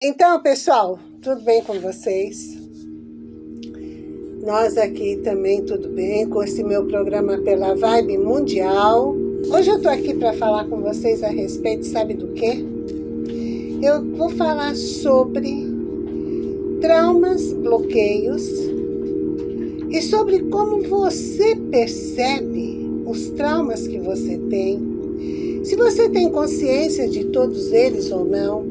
Então, pessoal, tudo bem com vocês? Nós aqui também tudo bem com esse meu programa pela Vibe Mundial. Hoje eu tô aqui para falar com vocês a respeito, sabe do quê? Eu vou falar sobre traumas, bloqueios e sobre como você percebe os traumas que você tem, se você tem consciência de todos eles ou não,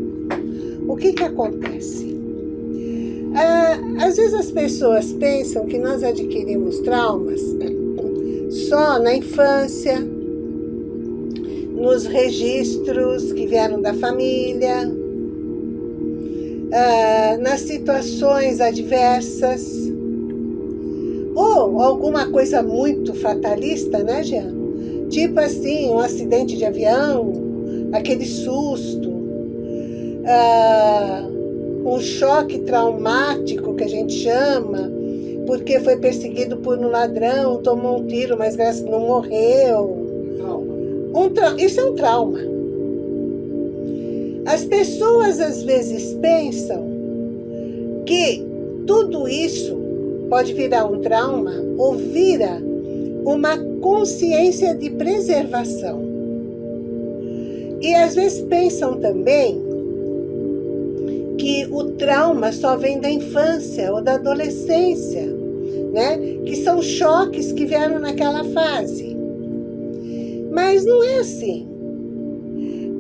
o que que acontece? Ah, às vezes as pessoas pensam que nós adquirimos traumas só na infância, nos registros que vieram da família, ah, nas situações adversas, ou alguma coisa muito fatalista, né, Jean? Tipo assim, um acidente de avião, aquele susto, ah, um choque traumático, que a gente chama, porque foi perseguido por um ladrão, tomou um tiro, mas graças não morreu. Um tra... Isso é um trauma. As pessoas às vezes pensam que tudo isso pode virar um trauma ou vira uma consciência de preservação. E às vezes pensam também que o trauma só vem da infância ou da adolescência, né? Que são choques que vieram naquela fase. Mas não é assim.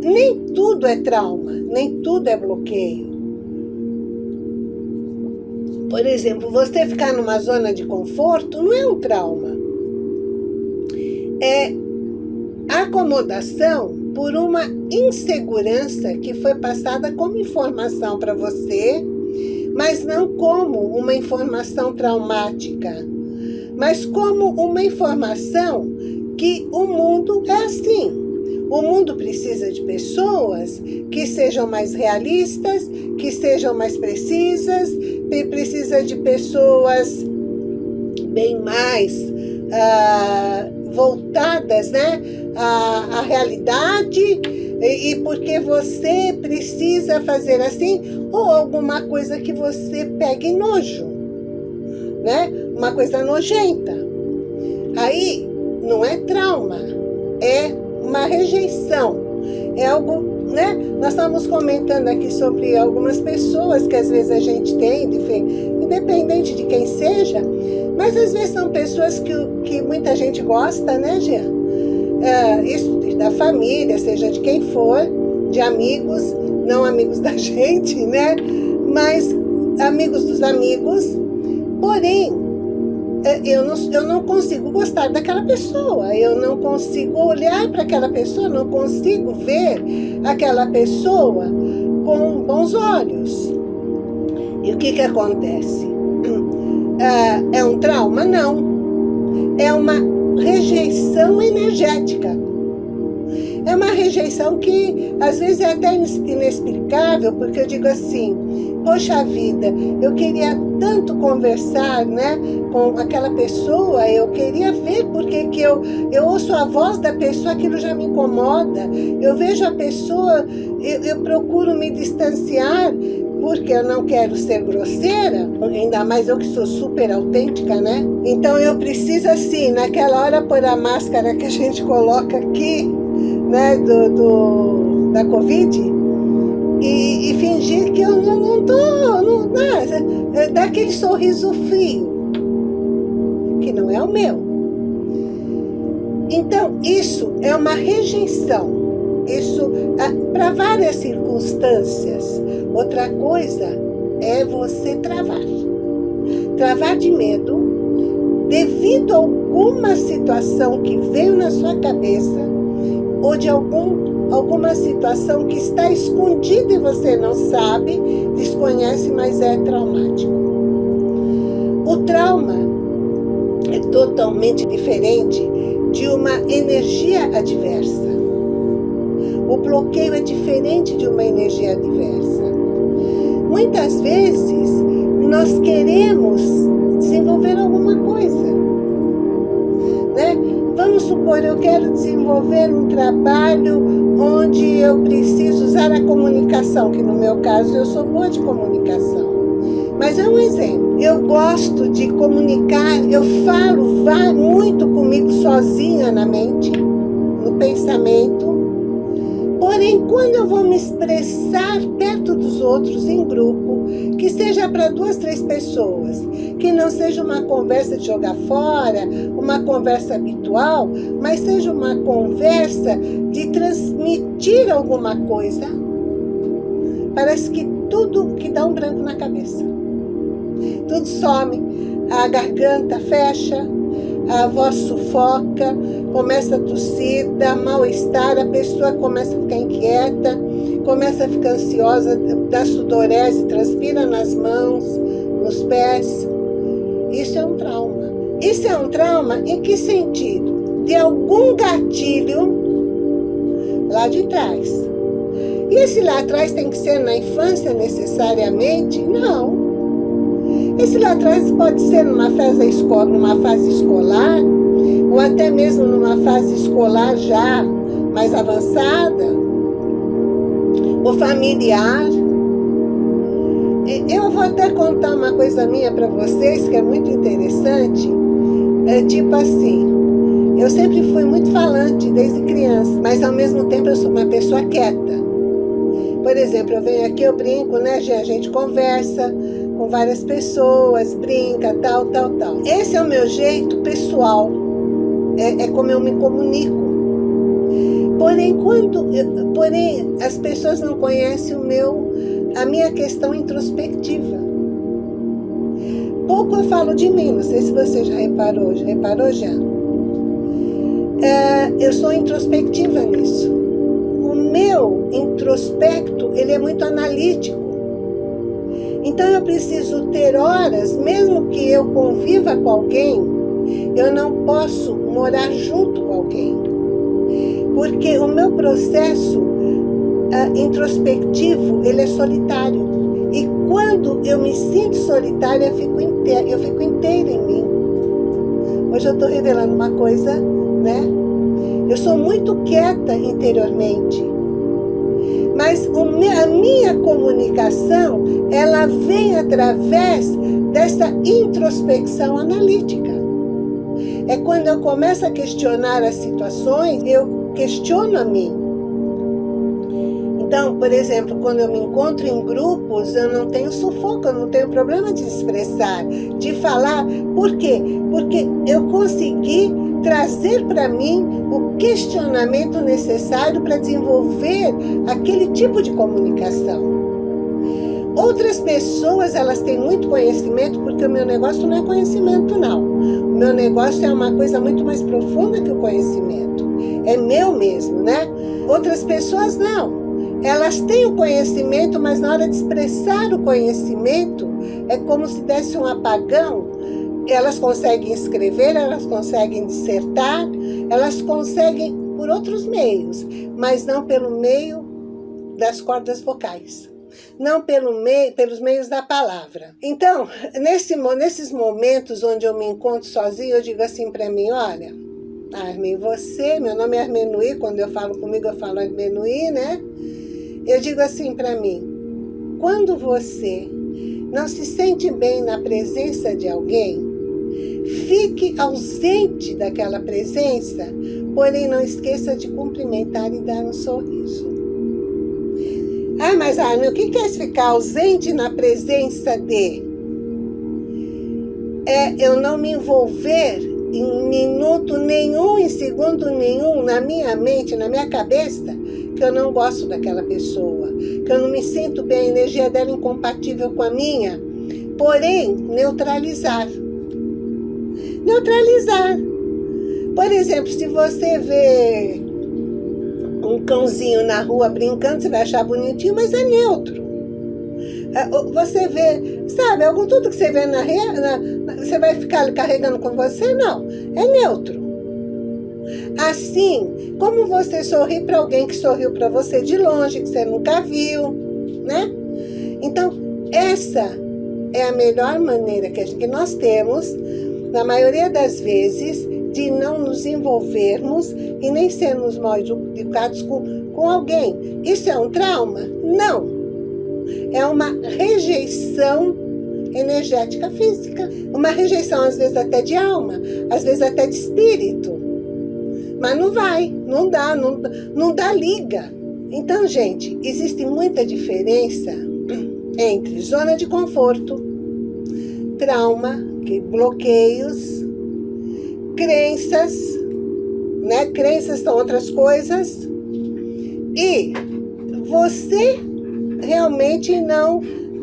Nem tudo é trauma, nem tudo é bloqueio. Por exemplo, você ficar numa zona de conforto não é um trauma. É acomodação por uma insegurança que foi passada como informação para você, mas não como uma informação traumática, mas como uma informação que o mundo é assim. O mundo precisa de pessoas que sejam mais realistas, que sejam mais precisas, precisa de pessoas bem mais uh, voltadas né, à, à realidade e, e porque você precisa fazer assim ou alguma coisa que você pegue nojo, né? Uma coisa nojenta. Aí não é trauma, é uma rejeição. É algo, né? Nós estamos comentando aqui sobre algumas pessoas que às vezes a gente tem, independente de quem seja, mas às vezes são pessoas que, que muita gente gosta, né, Jean? É, isso da família, seja de quem for, de amigos, não amigos da gente, né? Mas amigos dos amigos. Porém, é, eu não, eu não consigo gostar daquela pessoa, eu não consigo olhar para aquela pessoa, não consigo ver aquela pessoa com bons olhos. E o que que acontece? É, é um trauma? Não. É uma rejeição energética. É uma rejeição que às vezes é até inexplicável, porque eu digo assim, poxa vida, eu queria tanto conversar né, com aquela pessoa, eu queria ver porque que eu, eu ouço a voz da pessoa, aquilo já me incomoda, eu vejo a pessoa, eu, eu procuro me distanciar, porque eu não quero ser grosseira, ainda mais eu que sou super autêntica, né? Então eu preciso assim, naquela hora pôr a máscara que a gente coloca aqui, né, do, do da Covid, tô, não, não, é, dar aquele sorriso frio, que não é o meu. Então, isso é uma rejeição. Isso, ah, para várias circunstâncias. Outra coisa é você travar. Travar de medo devido a alguma situação que veio na sua cabeça ou de algum, alguma situação que está escondida e você não sabe, desconhece, mas é traumático. O trauma é totalmente diferente de uma energia adversa. O bloqueio é diferente de uma energia adversa. Muitas vezes nós queremos desenvolver alguma Vamos supor, eu quero desenvolver um trabalho onde eu preciso usar a comunicação, que no meu caso eu sou boa de comunicação. Mas é um exemplo. Eu gosto de comunicar, eu falo muito comigo sozinha na mente, no pensamento. Porém, quando eu vou me expressar perto dos outros, em grupo, que seja para duas, três pessoas, que não seja uma conversa de jogar fora, uma conversa habitual, mas seja uma conversa de transmitir alguma coisa, parece que tudo que dá um branco na cabeça. Tudo some, a garganta fecha, a voz sufoca, começa a tossir, dá mal-estar, a pessoa começa a ficar inquieta, começa a ficar ansiosa, dá sudorese, transpira nas mãos, nos pés. Isso é um trauma. Isso é um trauma em que sentido? De algum gatilho lá de trás. E esse lá atrás tem que ser na infância necessariamente? Não. Esse lá atrás pode ser numa fase, escola, numa fase escolar, ou até mesmo numa fase escolar já mais avançada, ou familiar. Eu vou até contar uma coisa minha para vocês que é muito interessante. É tipo assim, eu sempre fui muito falante desde criança, mas ao mesmo tempo eu sou uma pessoa quieta. Por exemplo, eu venho aqui, eu brinco, né, a gente conversa, com várias pessoas, brinca, tal, tal, tal. Esse é o meu jeito pessoal, é, é como eu me comunico. Porém, quando, porém, as pessoas não conhecem o meu, a minha questão introspectiva. Pouco eu falo de mim, não sei se você já reparou, já reparou já? É, eu sou introspectiva nisso. O meu introspecto, ele é muito analítico. Então eu preciso ter horas, mesmo que eu conviva com alguém, eu não posso morar junto com alguém. Porque o meu processo uh, introspectivo, ele é solitário. E quando eu me sinto solitária, eu fico inteira, eu fico inteira em mim. Hoje eu estou revelando uma coisa, né? Eu sou muito quieta interiormente. Mas a minha comunicação, ela vem através dessa introspecção analítica. É quando eu começo a questionar as situações, eu questiono a mim. Então, por exemplo, quando eu me encontro em grupos, eu não tenho sufoco, eu não tenho problema de expressar, de falar. Por quê? Porque eu consegui trazer para mim o questionamento necessário para desenvolver aquele tipo de comunicação. Outras pessoas, elas têm muito conhecimento, porque o meu negócio não é conhecimento, não. O meu negócio é uma coisa muito mais profunda que o conhecimento. É meu mesmo, né? Outras pessoas não. Elas têm o conhecimento, mas na hora de expressar o conhecimento, é como se desse um apagão elas conseguem escrever, elas conseguem dissertar, elas conseguem por outros meios, mas não pelo meio das cordas vocais. Não pelo meio, pelos meios da palavra. Então, nesse, nesses momentos onde eu me encontro sozinha, eu digo assim para mim, olha, Armin, você, meu nome é Armenuí, quando eu falo comigo eu falo Armenuí, né? Eu digo assim para mim, quando você não se sente bem na presença de alguém, Fique ausente daquela presença, porém não esqueça de cumprimentar e dar um sorriso. Ah, mas Armin, o que é ficar ausente na presença de? É eu não me envolver em minuto nenhum, em segundo nenhum, na minha mente, na minha cabeça, que eu não gosto daquela pessoa, que eu não me sinto bem, a energia dela é incompatível com a minha, porém, neutralizar neutralizar. Por exemplo, se você vê um cãozinho na rua brincando, você vai achar bonitinho, mas é neutro. É, você vê, sabe, algum tudo que você vê na rede, você vai ficar carregando com você? Não, é neutro. Assim, como você sorri para alguém que sorriu para você de longe, que você nunca viu, né? Então, essa é a melhor maneira que nós temos na maioria das vezes, de não nos envolvermos e nem sermos mal educados com, com alguém. Isso é um trauma? Não. É uma rejeição energética física. Uma rejeição, às vezes, até de alma, às vezes até de espírito. Mas não vai, não dá, não, não dá liga. Então, gente, existe muita diferença entre zona de conforto, trauma, bloqueios, crenças, né? Crenças são outras coisas. E você realmente não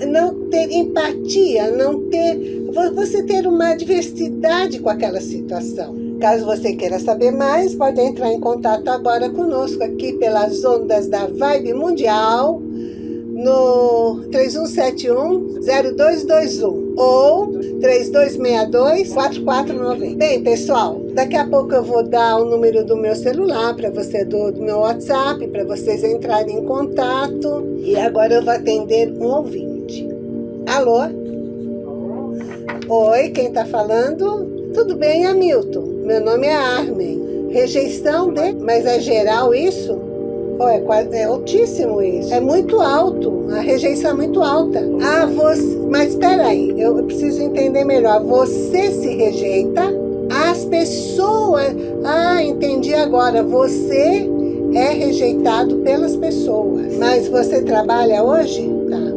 não ter empatia, não ter você ter uma diversidade com aquela situação. Caso você queira saber mais, pode entrar em contato agora conosco aqui pelas ondas da Vibe Mundial no 3171-0221 ou 3262-4490. Bem, pessoal, daqui a pouco eu vou dar o número do meu celular para você, do, do meu WhatsApp, para vocês entrarem em contato. E agora eu vou atender um ouvinte. Alô? Oi, quem está falando? Tudo bem, Hamilton? Meu nome é Armin. Rejeição de... Mas é geral isso? Oh, é, quase, é altíssimo isso. É muito alto. A rejeição é muito alta. Ah, você... Mas espera aí. Eu preciso entender melhor. Você se rejeita? As pessoas... Ah, entendi agora. Você é rejeitado pelas pessoas. Mas você trabalha hoje? Tá.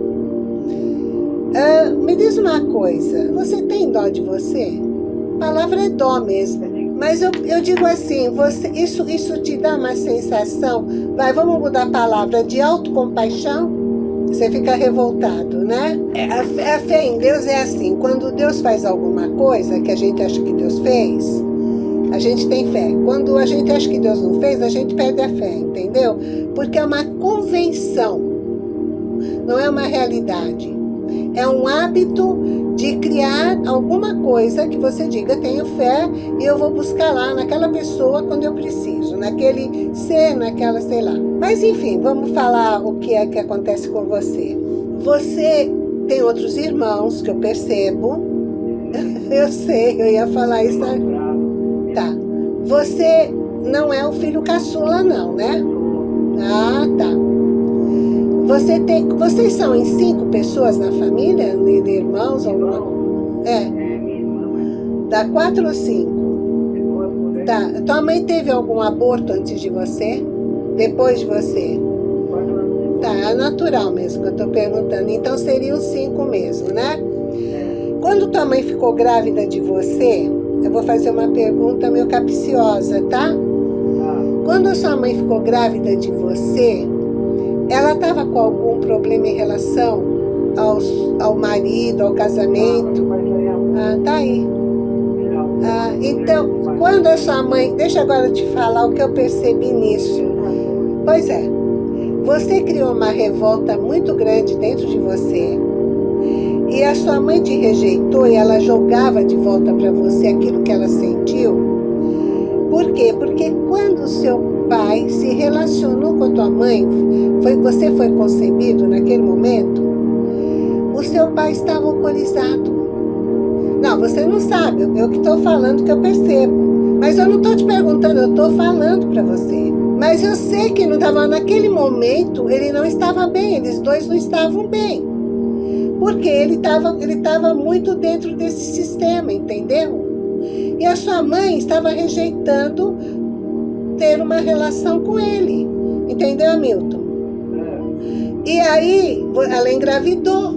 Ah, me diz uma coisa. Você tem dó de você? A palavra é dó mesmo. Mas eu, eu digo assim, você, isso, isso te dá uma sensação, vai, vamos mudar a palavra, de autocompaixão? Você fica revoltado, né? É, a, a fé em Deus é assim, quando Deus faz alguma coisa que a gente acha que Deus fez, a gente tem fé. Quando a gente acha que Deus não fez, a gente perde a fé, entendeu? Porque é uma convenção, não é uma realidade. É um hábito de criar alguma coisa que você diga, tenho fé e eu vou buscar lá naquela pessoa quando eu preciso, naquele ser, naquela, sei lá. Mas enfim, vamos falar o que é que acontece com você. Você tem outros irmãos que eu percebo. eu sei, eu ia falar isso. Tá. Você não é o filho caçula não, né? Ah, tá. Você tem, vocês são em cinco pessoas na família? Irmãos? Alguma... É. Dá quatro ou cinco? Tá. Tua mãe teve algum aborto antes de você? Depois de você? Tá, é natural mesmo que eu tô perguntando. Então seriam cinco mesmo, né? Quando tua mãe ficou grávida de você, eu vou fazer uma pergunta meio capciosa, tá? Quando a sua mãe ficou grávida de você, ela estava com algum problema em relação aos, ao marido, ao casamento? Ah, tá aí. Ah, então, quando a sua mãe... Deixa agora eu te falar o que eu percebi nisso. Pois é, você criou uma revolta muito grande dentro de você. E a sua mãe te rejeitou e ela jogava de volta para você aquilo que ela sentiu. Por quê? Porque quando o seu pai se relacionou com a tua mãe, foi, você foi concebido naquele momento, o seu pai estava alcoolizado. Não, você não sabe, eu que estou falando que eu percebo. Mas eu não estou te perguntando, eu estou falando para você. Mas eu sei que não estava naquele momento, ele não estava bem, eles dois não estavam bem. Porque ele estava ele tava muito dentro desse sistema, entendeu? E a sua mãe estava rejeitando ter uma relação com ele. Entendeu, Hamilton? E aí, ela engravidou.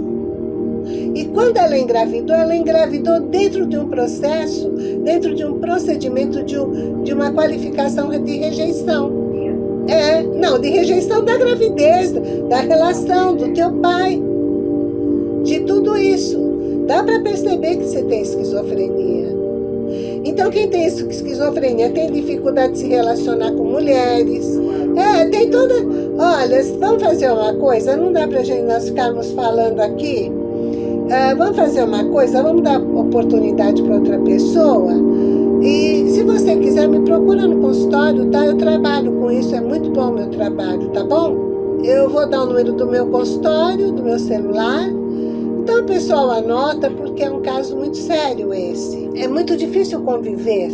E quando ela engravidou, ela engravidou dentro de um processo, dentro de um procedimento de, um, de uma qualificação de rejeição. É, não, de rejeição da gravidez, da relação do teu pai, de tudo isso. Dá para perceber que você tem esquizofrenia. Então, quem tem esquizofrenia tem dificuldade de se relacionar com mulheres. É, tem toda... Olha, vamos fazer uma coisa, não dá pra gente nós ficarmos falando aqui. É, vamos fazer uma coisa, vamos dar oportunidade para outra pessoa. E se você quiser, me procura no consultório, tá? Eu trabalho com isso, é muito bom o meu trabalho, tá bom? Eu vou dar o número do meu consultório, do meu celular, então, pessoal, anota porque é um caso muito sério esse. É muito difícil conviver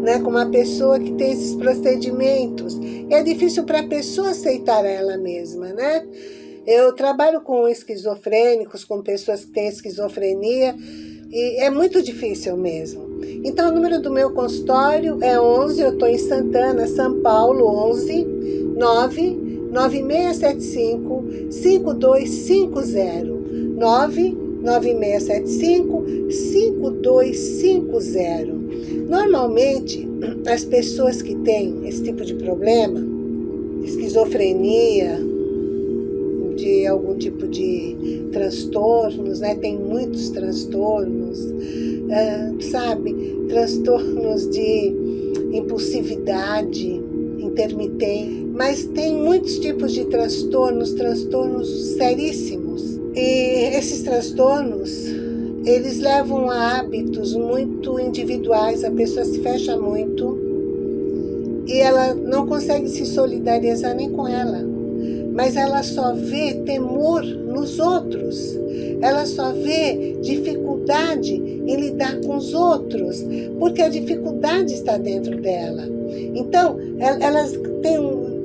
né, com uma pessoa que tem esses procedimentos. É difícil para a pessoa aceitar ela mesma, né? Eu trabalho com esquizofrênicos, com pessoas que têm esquizofrenia, e é muito difícil mesmo. Então, o número do meu consultório é 11, eu estou em Santana, São Paulo, 11 9 9675 5250 9 9675 5250 Normalmente, as pessoas que têm esse tipo de problema, esquizofrenia, de algum tipo de transtornos, né? Tem muitos transtornos, uh, sabe? Transtornos de impulsividade intermitente, mas tem muitos tipos de transtornos, transtornos seríssimos. E esses transtornos, eles levam a hábitos muito individuais, a pessoa se fecha muito e ela não consegue se solidarizar nem com ela mas ela só vê temor nos outros. Ela só vê dificuldade em lidar com os outros, porque a dificuldade está dentro dela. Então, elas têm,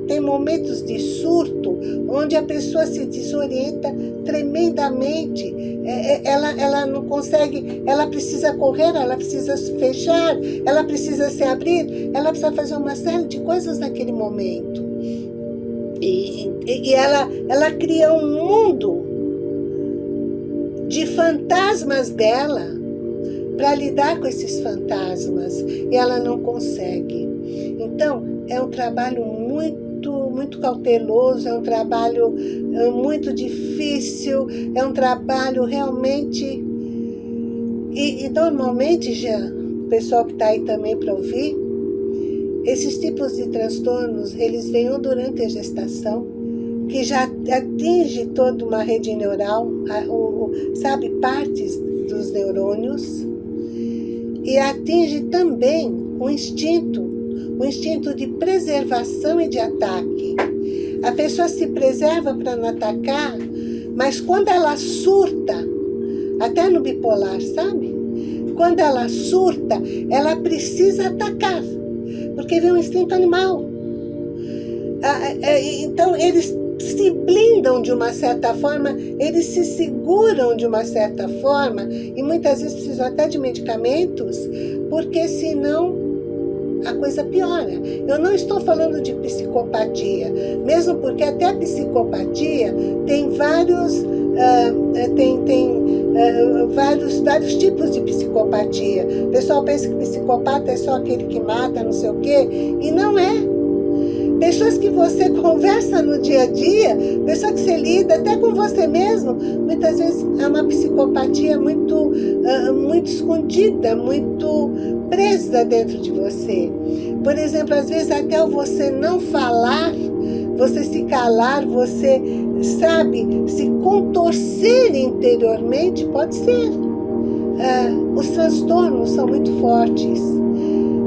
têm momentos de surto, onde a pessoa se desorienta tremendamente. É, é, ela, ela não consegue, ela precisa correr, ela precisa se fechar, ela precisa se abrir, ela precisa fazer uma série de coisas naquele momento. E, e ela, ela cria um mundo de fantasmas dela para lidar com esses fantasmas e ela não consegue. Então, é um trabalho muito, muito cauteloso, é um trabalho é, muito difícil, é um trabalho realmente... E, e normalmente, já, o pessoal que está aí também para ouvir, esses tipos de transtornos, eles vêm durante a gestação, que já atinge toda uma rede neural, sabe, partes dos neurônios, e atinge também o instinto, o instinto de preservação e de ataque. A pessoa se preserva para não atacar, mas quando ela surta, até no bipolar, sabe? Quando ela surta, ela precisa atacar porque vem um instinto animal. Ah, é, é, então, eles se blindam de uma certa forma, eles se seguram de uma certa forma, e muitas vezes precisam até de medicamentos, porque senão a coisa piora. Eu não estou falando de psicopatia, mesmo porque até a psicopatia tem vários, uh, tem, tem uh, vários, vários tipos de psicopatia. O pessoal pensa que psicopata é só aquele que mata, não sei o quê, e não é. Pessoas que você conversa no dia a dia, pessoas que você lida até com você mesmo, muitas vezes é uma psicopatia muito, uh, muito escondida, muito presa dentro de você. Por exemplo, às vezes até você não falar, você se calar, você, sabe, se contorcer interiormente, pode ser. Uh, os transtornos são muito fortes.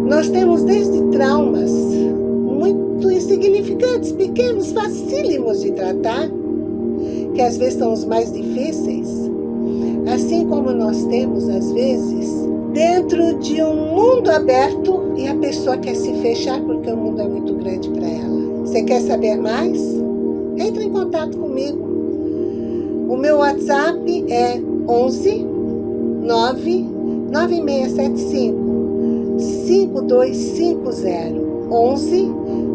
Nós temos desde traumas, pequenos, facílimos de tratar, que às vezes são os mais difíceis, assim como nós temos, às vezes, dentro de um mundo aberto e a pessoa quer se fechar porque o mundo é muito grande para ela. Você quer saber mais? Entre em contato comigo. O meu WhatsApp é 11 9 9675 5250 11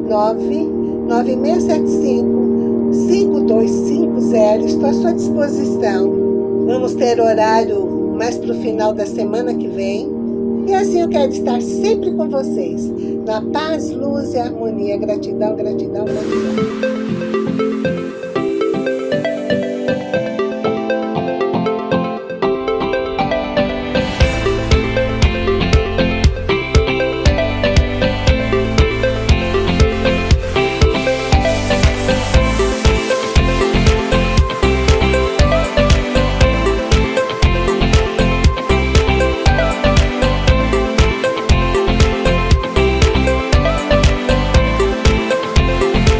99675 5250. Estou à sua disposição. Vamos ter horário mais para o final da semana que vem. E assim eu quero estar sempre com vocês. Na paz, luz e harmonia. Gratidão, gratidão, gratidão.